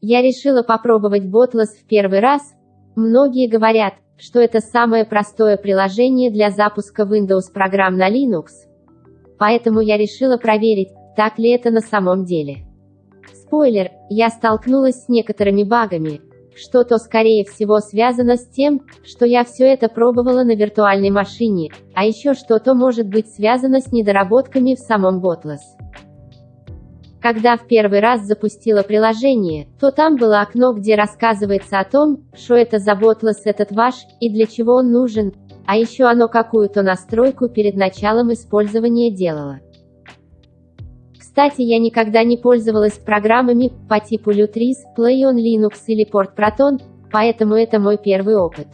Я решила попробовать Botless в первый раз. Многие говорят, что это самое простое приложение для запуска Windows программ на Linux. Поэтому я решила проверить, так ли это на самом деле. Спойлер, я столкнулась с некоторыми багами, что-то скорее всего связано с тем, что я все это пробовала на виртуальной машине, а еще что-то может быть связано с недоработками в самом Botless. Когда в первый раз запустила приложение, то там было окно, где рассказывается о том, что это за Botless этот ваш, и для чего он нужен, а еще оно какую-то настройку перед началом использования делало. Кстати, я никогда не пользовалась программами по типу Lutris, Play on Linux или Port Proton, поэтому это мой первый опыт.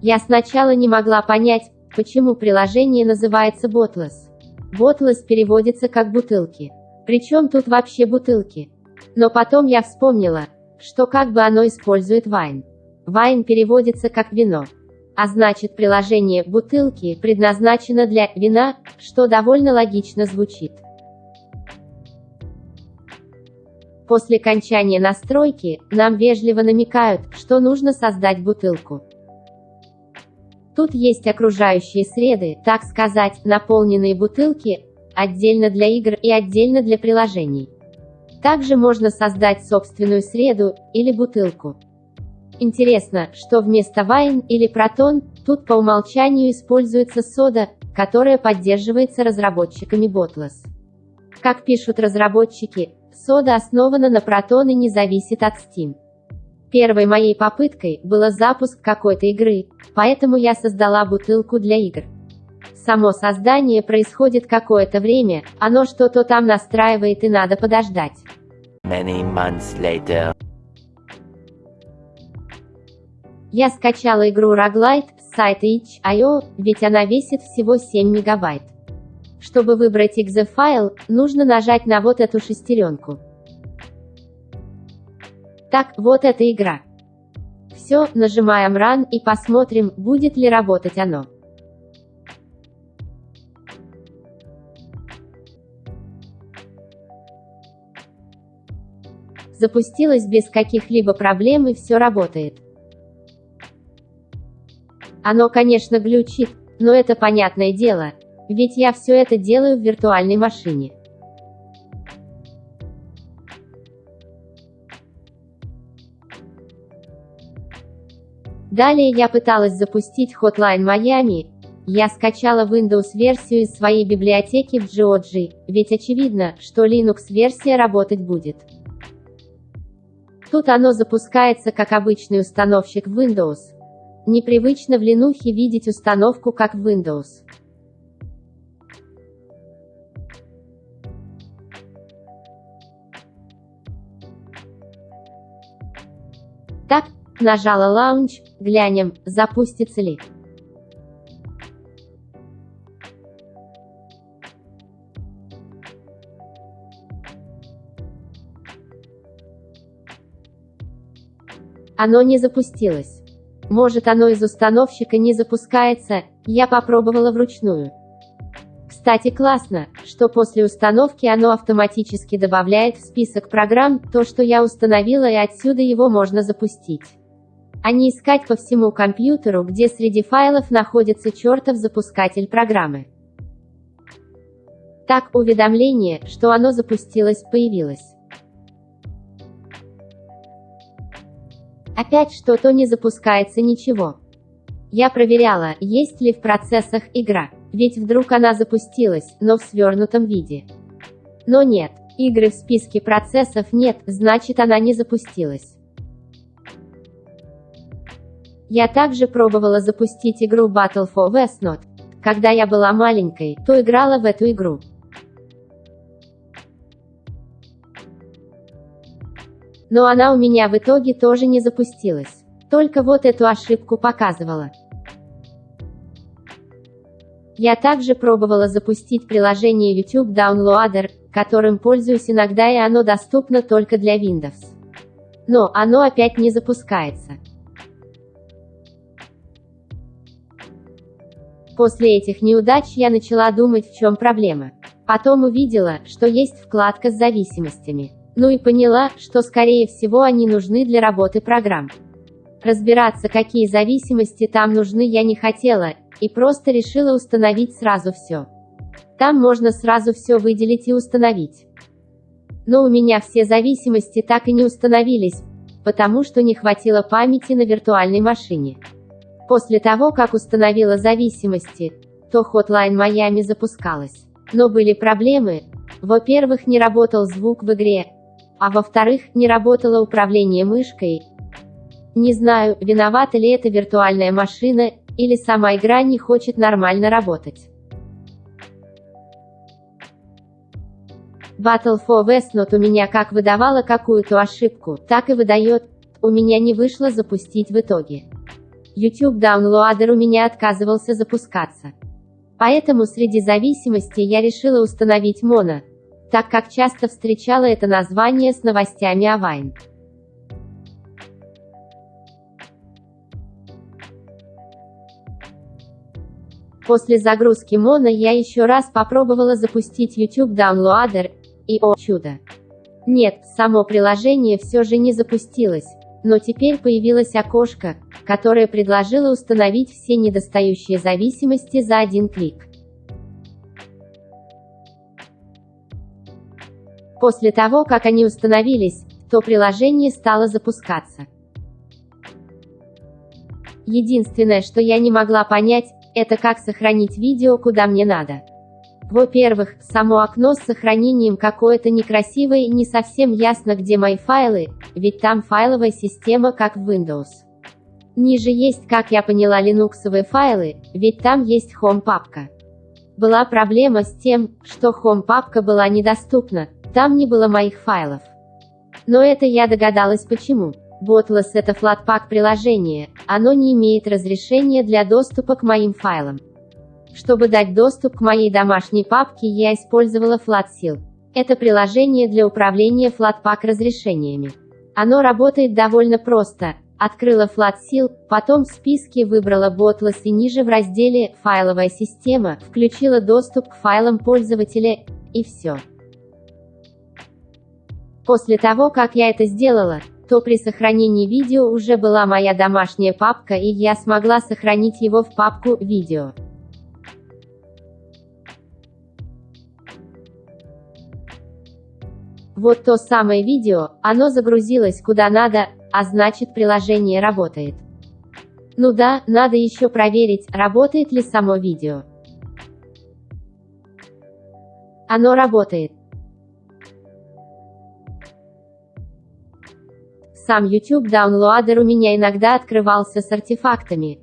Я сначала не могла понять, почему приложение называется Botless. Botless переводится как «бутылки». Причем тут вообще бутылки? Но потом я вспомнила, что как бы оно использует вайн. Вайн переводится как вино. А значит приложение «бутылки» предназначено для вина, что довольно логично звучит. После кончания настройки, нам вежливо намекают, что нужно создать бутылку. Тут есть окружающие среды, так сказать, наполненные бутылки, отдельно для игр и отдельно для приложений. Также можно создать собственную среду, или бутылку. Интересно, что вместо Wine или Proton, тут по умолчанию используется сода, которая поддерживается разработчиками Botless. Как пишут разработчики, сода основана на Proton и не зависит от Steam. Первой моей попыткой было запуск какой-то игры, поэтому я создала бутылку для игр. Само создание происходит какое-то время, оно что-то там настраивает и надо подождать. Many months later. Я скачала игру Roguelite с сайта itch.io, ведь она весит всего 7 мегабайт. Чтобы выбрать exe файл, нужно нажать на вот эту шестеренку. Так, вот эта игра. Все, нажимаем Run и посмотрим, будет ли работать оно. Запустилась без каких-либо проблем и все работает. Оно, конечно, глючит, но это понятное дело, ведь я все это делаю в виртуальной машине. Далее я пыталась запустить Hotline Miami. Я скачала Windows-версию из своей библиотеки в GOG, ведь очевидно, что Linux-версия работать будет. Тут оно запускается как обычный установщик Windows. Непривычно в Linux видеть установку как Windows. Так, нажала Launch, глянем, запустится ли. Оно не запустилось. Может оно из установщика не запускается, я попробовала вручную. Кстати классно, что после установки оно автоматически добавляет в список программ то, что я установила и отсюда его можно запустить. А не искать по всему компьютеру, где среди файлов находится чертов запускатель программы. Так, уведомление, что оно запустилось, появилось. Опять что-то не запускается ничего. Я проверяла, есть ли в процессах игра, ведь вдруг она запустилась, но в свернутом виде. Но нет, игры в списке процессов нет, значит она не запустилась. Я также пробовала запустить игру Battle for Westnot. Когда я была маленькой, то играла в эту игру. Но она у меня в итоге тоже не запустилась. Только вот эту ошибку показывала. Я также пробовала запустить приложение YouTube Downloader, которым пользуюсь иногда и оно доступно только для Windows. Но оно опять не запускается. После этих неудач я начала думать, в чем проблема. Потом увидела, что есть вкладка с зависимостями. Ну и поняла, что скорее всего они нужны для работы программ. Разбираться, какие зависимости там нужны я не хотела, и просто решила установить сразу все. Там можно сразу все выделить и установить. Но у меня все зависимости так и не установились, потому что не хватило памяти на виртуальной машине. После того, как установила зависимости, то Hotline Miami запускалась. Но были проблемы. Во-первых, не работал звук в игре, а во-вторых, не работало управление мышкой. Не знаю, виновата ли это виртуальная машина, или сама игра не хочет нормально работать. Battle for Westnot у меня как выдавала какую-то ошибку, так и выдает. У меня не вышло запустить в итоге. YouTube Downloader у меня отказывался запускаться. Поэтому среди зависимостей я решила установить Mono, так как часто встречала это название с новостями о Vine. После загрузки Mono я еще раз попробовала запустить YouTube Downloader, и о чудо! Нет, само приложение все же не запустилось, но теперь появилось окошко, которое предложило установить все недостающие зависимости за один клик. После того, как они установились, то приложение стало запускаться. Единственное, что я не могла понять, это как сохранить видео куда мне надо. Во-первых, само окно с сохранением какое-то некрасивое и не совсем ясно где мои файлы, ведь там файловая система как в Windows. Ниже есть, как я поняла, линуксовые файлы, ведь там есть Home папка. Была проблема с тем, что Home папка была недоступна, там не было моих файлов. Но это я догадалась почему. Botless это Flatpak приложение, оно не имеет разрешения для доступа к моим файлам. Чтобы дать доступ к моей домашней папке я использовала FlatSeal. Это приложение для управления Flatpak разрешениями. Оно работает довольно просто. Открыла FlatSeal, потом в списке выбрала Botless и ниже в разделе «Файловая система» включила доступ к файлам пользователя, и все. После того, как я это сделала, то при сохранении видео уже была моя домашняя папка и я смогла сохранить его в папку «Видео». Вот то самое видео, оно загрузилось куда надо, а значит приложение работает. Ну да, надо еще проверить, работает ли само видео. Оно работает. Сам YouTube Downloader у меня иногда открывался с артефактами.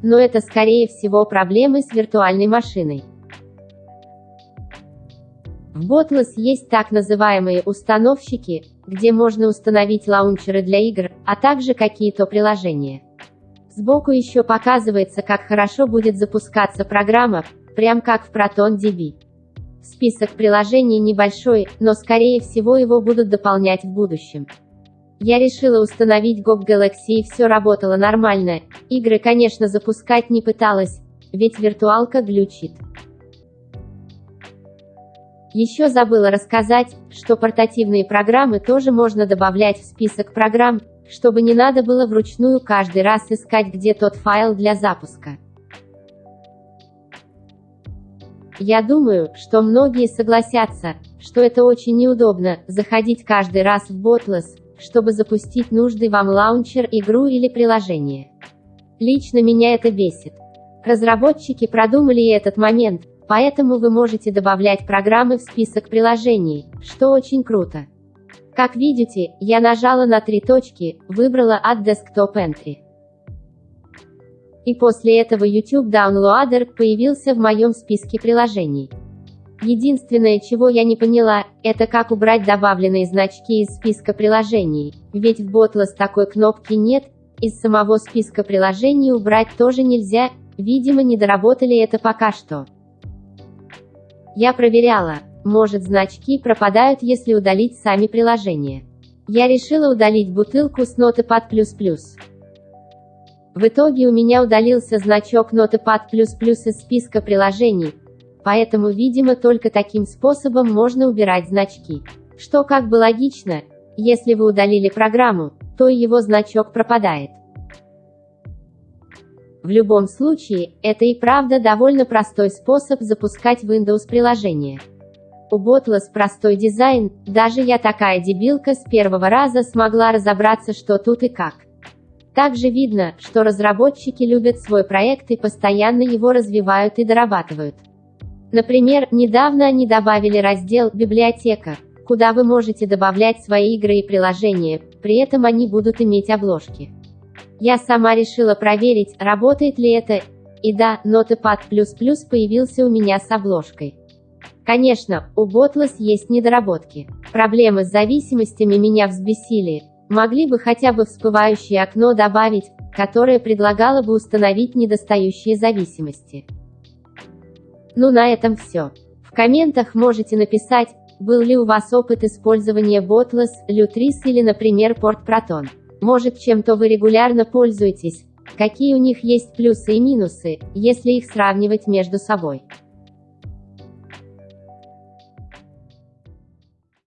Но это скорее всего проблемы с виртуальной машиной. В Botless есть так называемые установщики, где можно установить лаунчеры для игр, а также какие-то приложения. Сбоку еще показывается, как хорошо будет запускаться программа, прям как в ProtonDB. Список приложений небольшой, но скорее всего его будут дополнять в будущем. Я решила установить GOG Galaxy и все работало нормально. Игры, конечно, запускать не пыталась, ведь виртуалка глючит. Еще забыла рассказать, что портативные программы тоже можно добавлять в список программ, чтобы не надо было вручную каждый раз искать, где тот файл для запуска. Я думаю, что многие согласятся, что это очень неудобно, заходить каждый раз в Botless, чтобы запустить нужный вам лаунчер, игру или приложение. Лично меня это бесит. Разработчики продумали этот момент, Поэтому вы можете добавлять программы в список приложений, что очень круто. Как видите, я нажала на три точки, выбрала от Desktop Entry. И после этого YouTube Downloader появился в моем списке приложений. Единственное, чего я не поняла, это как убрать добавленные значки из списка приложений, ведь в Botless такой кнопки нет, из самого списка приложений убрать тоже нельзя, видимо не доработали это пока что. Я проверяла, может значки пропадают если удалить сами приложения. Я решила удалить бутылку с Notepad++. В итоге у меня удалился значок Notepad++ из списка приложений, поэтому видимо только таким способом можно убирать значки. Что как бы логично, если вы удалили программу, то его значок пропадает. В любом случае, это и правда довольно простой способ запускать Windows приложение. У Botless простой дизайн, даже я такая дебилка с первого раза смогла разобраться что тут и как. Также видно, что разработчики любят свой проект и постоянно его развивают и дорабатывают. Например, недавно они добавили раздел «Библиотека», куда вы можете добавлять свои игры и приложения, при этом они будут иметь обложки. Я сама решила проверить, работает ли это, и да, Notepad++ появился у меня с обложкой. Конечно, у Botless есть недоработки. Проблемы с зависимостями меня взбесили. Могли бы хотя бы всплывающее окно добавить, которое предлагало бы установить недостающие зависимости. Ну на этом все. В комментах можете написать, был ли у вас опыт использования Botless, Lutris или, например, PortProton. Может чем-то вы регулярно пользуетесь, какие у них есть плюсы и минусы, если их сравнивать между собой.